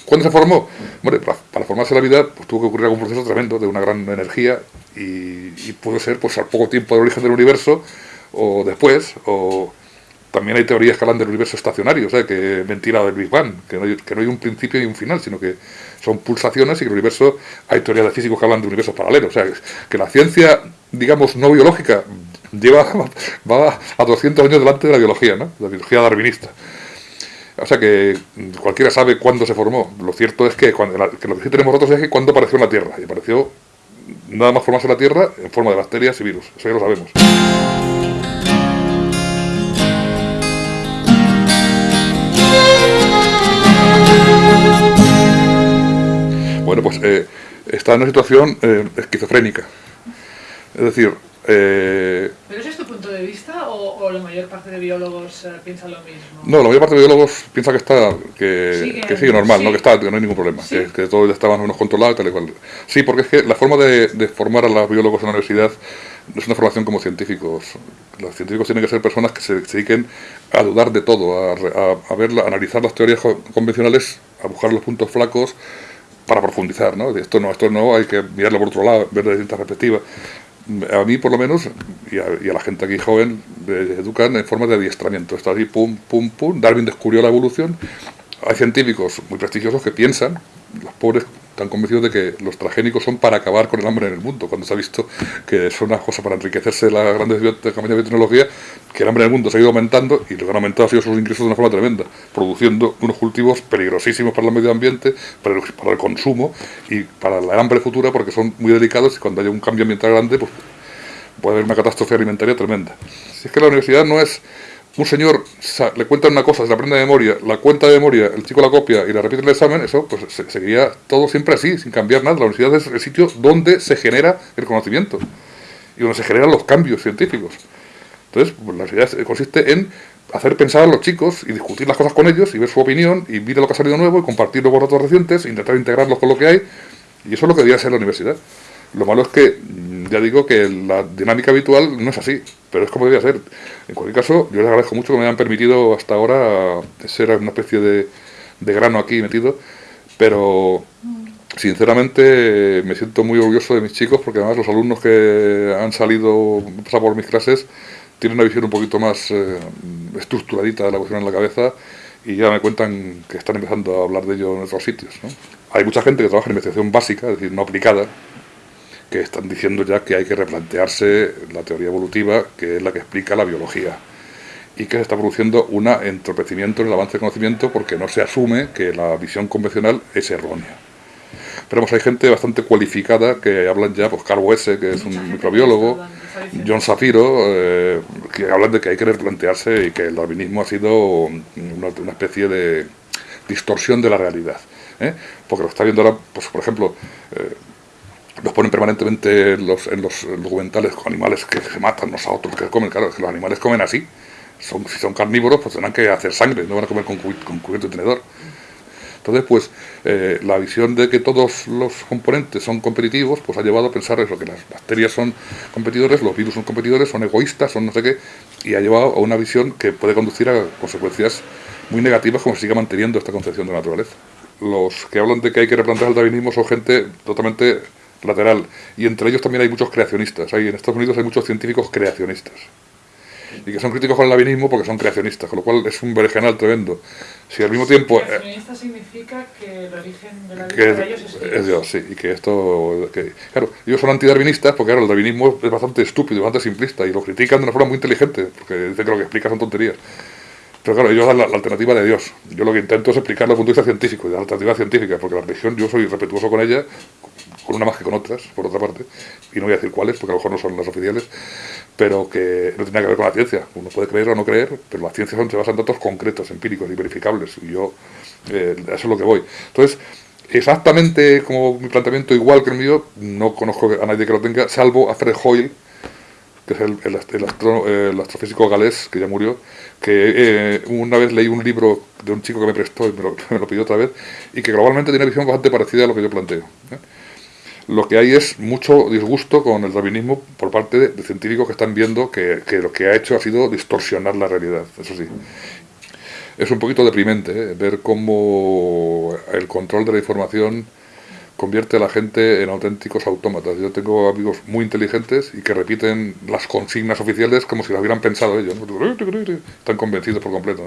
[SPEAKER 2] ¿Cuándo se formó? Bueno, para, formarse la vida pues, tuvo que ocurrir algún proceso tremendo de una gran energía y, puede ser pues al poco tiempo del origen del universo o después, o también hay teorías que hablan del universo estacionario, o sea, que mentira del Big Bang, que no, hay, que no hay un principio y un final, sino que son pulsaciones y que el universo, hay teorías de físicos que hablan de universos paralelos, o sea, que la ciencia, digamos, no biológica lleva va a 200 años delante de la biología, ¿no? La biología darwinista. O sea que cualquiera sabe cuándo se formó. Lo cierto es que, cuando, lo que sí tenemos nosotros es que cuándo apareció en la Tierra. Y apareció nada más formarse la Tierra en forma de bacterias y virus. Eso ya lo sabemos. Bueno, pues eh, está en una situación eh, esquizofrénica. Es decir,
[SPEAKER 3] eh, ¿Pero ese es tu punto de vista o, la mayor parte de biólogos eh, piensa lo mismo?
[SPEAKER 2] No, la mayor parte de biólogos piensa que está que, sigue, normal, ¿no? que está, que no hay ningún problema, que, todo ya está más o menos controlado tal y cual. Sí, porque es que la forma de, formar a los biólogos en la universidad no es una formación como científicos. Los científicos tienen que ser personas que se, dediquen a dudar de todo, a, a, ver, a analizar las teorías convencionales, a buscar los puntos flacos para profundizar, ¿no? Esto no, esto no, hay que mirarlo por otro lado, ver de distintas perspectivas a mí por lo menos, y a, la gente aquí joven, educan en forma de adiestramiento. Está así, pum, pum, pum. Darwin descubrió la evolución. Hay científicos muy prestigiosos que piensan, los pobres están convencidos de que los transgénicos son para acabar con el hambre en el mundo, cuando se ha visto que son una cosa para enriquecerse las grandes de biotecnología, que el hambre en el mundo se ha ido aumentando y lo que han aumentado ha sido sus ingresos de una forma tremenda, produciendo unos cultivos peligrosísimos para el medio ambiente, para el, para el consumo y para la hambre futura, porque son muy delicados y cuando haya un cambio ambiental grande, pues puede haber una catástrofe alimentaria tremenda. Si es que la universidad no es un señor le cuenta una cosa, se la aprende de memoria, la cuenta de memoria, el chico la copia y la repite en el examen, eso pues se, seguía todo siempre así, sin cambiar nada. La universidad es el sitio donde se genera el conocimiento y donde se generan los cambios científicos. Entonces, pues, la universidad consiste en hacer pensar a los chicos y discutir las cosas con ellos y ver su opinión y ver lo que ha salido nuevo y compartirlo con datos recientes, intentar integrarlos con lo que hay. Y eso es lo que debería ser la universidad. Lo malo es que, ya digo que la dinámica habitual no es así, pero es como debía ser. En cualquier caso, yo les agradezco mucho que me hayan permitido hasta ahora ser una especie de, grano aquí metido, pero sinceramente me siento muy orgulloso de mis chicos porque además los alumnos que han salido, pasado por mis clases, tienen una visión un poquito más eh, estructuradita de la cuestión en la cabeza y ya me cuentan que están empezando a hablar de ello en otros sitios. Hay mucha gente que trabaja en investigación básica, es decir, no aplicada, que están diciendo ya que hay que replantearse la teoría evolutiva, que es la que explica la biología, y que se está produciendo un entorpecimiento en el avance del conocimiento porque no se asume que la visión convencional es errónea. Pero hay gente bastante cualificada que hablan ya, pues Carl Wesse, que es un microbiólogo, John Safiro, eh, que hablan de que hay que replantearse y que el darwinismo ha sido una, especie de distorsión de la realidad. ¿eh? Porque lo está viendo ahora, pues, por ejemplo, eh, los ponen permanentemente en los, en los documentales con animales que se matan unos a otros, que comen, claro, es que los animales comen así. Son, si son carnívoros, pues tendrán que hacer sangre, no van a comer con, con cubierto y tenedor. Entonces, pues, eh, la visión de que todos los componentes son competitivos, pues ha llevado a pensar eso, que las bacterias son competidores, los virus son competidores, son egoístas, son no sé qué, y ha llevado a una visión que puede conducir a consecuencias muy negativas como se siga manteniendo esta concepción de la naturaleza. Los que hablan de que hay que replantear el darwinismo son gente totalmente lateral. Y entre ellos también hay muchos creacionistas. Hay, en Estados Unidos hay muchos científicos creacionistas. Y que son críticos con el darwinismo porque son creacionistas, con lo cual es un berenjenal tremendo. Si al mismo tiempo...
[SPEAKER 3] Eh, creacionista significa que el origen de la vida ellos es,
[SPEAKER 2] Dios. sí, y que esto... Que, claro, ellos son antidarwinistas porque claro, el darwinismo es bastante estúpido, bastante simplista, y lo critican de una forma muy inteligente, porque dicen que lo que explica son tonterías. Pero claro, ellos dan la, alternativa de Dios. Yo lo que intento es explicarlo desde el punto de vista científico, y la alternativa científica, porque la religión, yo soy respetuoso con ella, con una más que con otras, por otra parte, y no voy a decir cuáles, porque a lo mejor no son las oficiales, pero que no tiene que ver con la ciencia. Uno puede creer o no creer, pero las ciencias se basan en datos concretos, empíricos y verificables, y yo, eh, eso es lo que voy. Entonces, exactamente como mi planteamiento, igual que el mío, no conozco a nadie que lo tenga, salvo a Fred Hoyle, que es el, el, astrofísico galés, que ya murió, que eh, una vez leí un libro de un chico que me prestó y me lo, pidió otra vez, y que globalmente tiene una visión bastante parecida a lo que yo planteo. ¿eh? Lo que hay es mucho disgusto con el darwinismo por parte de, científicos que están viendo que, lo que ha hecho ha sido distorsionar la realidad, eso sí. Es un poquito deprimente ¿eh? ver cómo el control de la información convierte a la gente en auténticos autómatas. Yo tengo amigos muy inteligentes y que repiten las consignas oficiales como si las hubieran pensado ellos. Están convencidos por completo.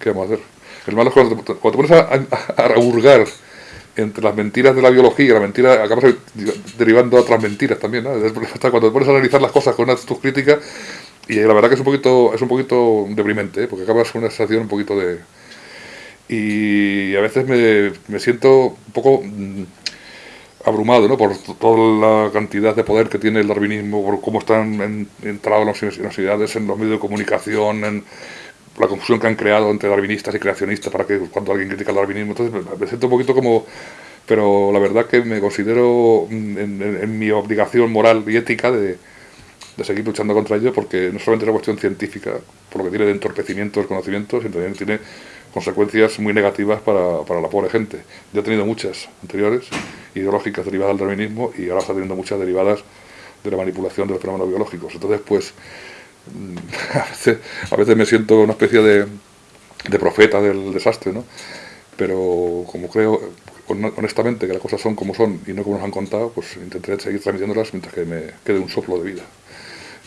[SPEAKER 2] ¿Qué vamos a hacer? El malo es cuando te, pones a, a, entre las mentiras de la biología y la mentira, acabas derivando otras mentiras también. Hasta cuando te pones a analizar las cosas con una tus críticas, y la verdad que es un poquito, es un poquito deprimente, ¿eh? porque acabas con una sensación un poquito de y a veces me, me siento un poco mm, abrumado ¿no? por toda la cantidad de poder que tiene el darwinismo, por cómo están entrados en las universidades, en los medios de comunicación, en la confusión que han creado entre darwinistas y creacionistas para que cuando alguien critica el darwinismo, entonces me, siento un poquito como... Pero la verdad que me considero mm, en, mi obligación moral y ética de, de seguir luchando contra ello porque no solamente es una cuestión científica, por lo que tiene de entorpecimiento del conocimiento, sino también tiene consecuencias muy negativas para, para, la pobre gente. Ya ha tenido muchas anteriores, ideológicas derivadas del darwinismo, y ahora está teniendo muchas derivadas de la manipulación de los fenómenos biológicos. Entonces, pues, a veces, me siento una especie de, profeta del desastre, ¿no? Pero como creo honestamente que las cosas son como son y no como nos han contado, pues intentaré seguir transmitiéndolas mientras que me quede un soplo de vida.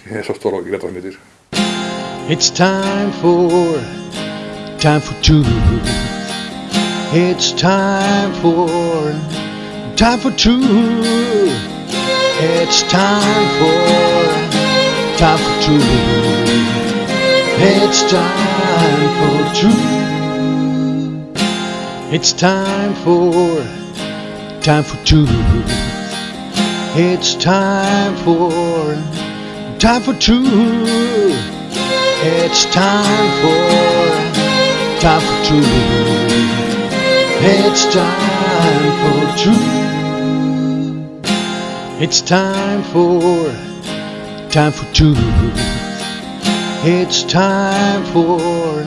[SPEAKER 2] Y eso es todo lo que quiero transmitir.
[SPEAKER 1] It's time for time for truth. It's time for time for truth. It's time for time for truth. It's time for truth. It's time for time for truth. It's time for time for truth. It's time for time for truth. It's time for truth. It's time for time for truth. It's time for